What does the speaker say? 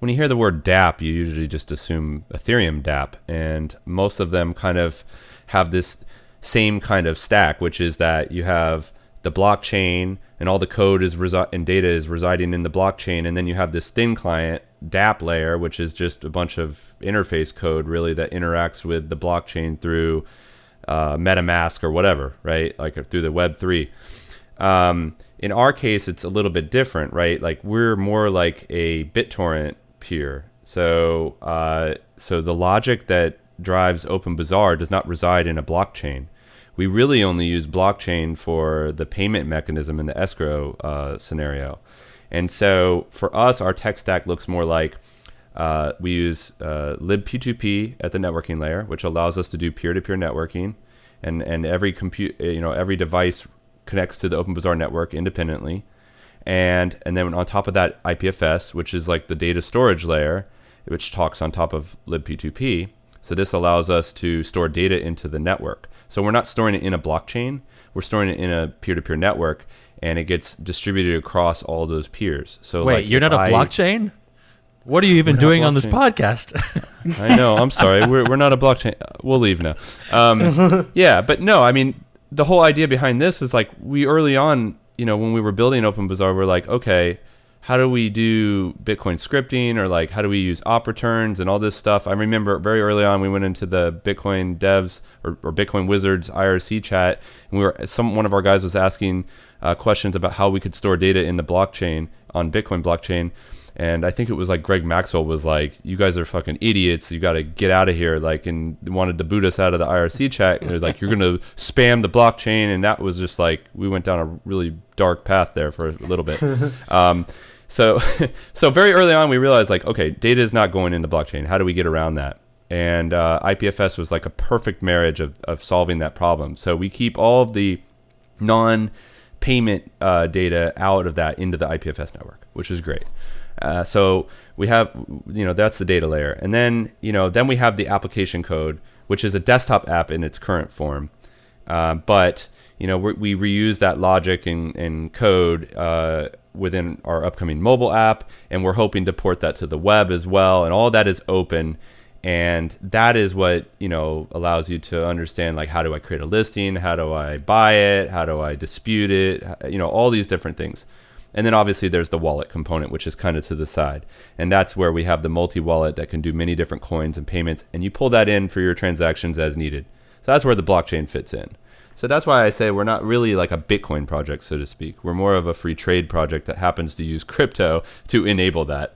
when you hear the word DApp, you usually just assume Ethereum DApp, and most of them kind of have this same kind of stack, which is that you have the blockchain and all the code is resi- and data is residing in the blockchain, and then you have this thin client DApp layer, which is just a bunch of interface code really that interacts with the blockchain through uh, MetaMask or whatever, right? Like through the Web three. Um, in our case, it's a little bit different, right? Like we're more like a BitTorrent peer. So, uh, so the logic that drives OpenBazaar does not reside in a blockchain. We really only use blockchain for the payment mechanism in the escrow uh, scenario. And so for us, our tech stack looks more like uh, we use uh, libp2p at the networking layer, which allows us to do peer-to-peer networking, and and every compute, you know, every device connects to the OpenBazaar network independently, and and then on top of that, IPFS, which is like the data storage layer, which talks on top of libp2p. So this allows us to store data into the network. So we're not storing it in a blockchain; we're storing it in a peer-to-peer network, and it gets distributed across all those peers. So Wait, like you're not a I- blockchain? What are you even doing on this podcast? I know. I'm sorry. We're, we're not a blockchain. We'll leave now. Um, yeah, but no. I mean, the whole idea behind this is like we early on, you know, when we were building OpenBazaar, we're like, okay, how do we do Bitcoin scripting or like how do we use op returns and all this stuff? I remember very early on we went into the Bitcoin devs or, or Bitcoin wizards IRC chat, and we were some one of our guys was asking uh, questions about how we could store data in the blockchain on Bitcoin blockchain. And I think it was like Greg Maxwell was like, "You guys are fucking idiots. You got to get out of here." Like, and wanted to boot us out of the IRC chat. And it was like, "You're gonna spam the blockchain," and that was just like we went down a really dark path there for a little bit. um, so, so very early on, we realized like, okay, data is not going into blockchain. How do we get around that? And uh, IPFS was like a perfect marriage of, of solving that problem. So we keep all of the non payment uh, data out of that into the IPFS network, which is great. Uh, so we have, you know, that's the data layer, and then you know, then we have the application code, which is a desktop app in its current form, uh, but you know, we, reuse that logic and, and code uh, within our upcoming mobile app, and we're hoping to port that to the web as well, and all that is open. And that is what you know allows you to understand like how do I create a listing, how do I buy it, how do I dispute it, you know all these different things. And then obviously there's the wallet component, which is kind of to the side. And that's where we have the multi wallet that can do many different coins and payments. And you pull that in for your transactions as needed. So that's where the blockchain fits in. So that's why I say we're not really like a Bitcoin project, so to speak. We're more of a free trade project that happens to use crypto to enable that.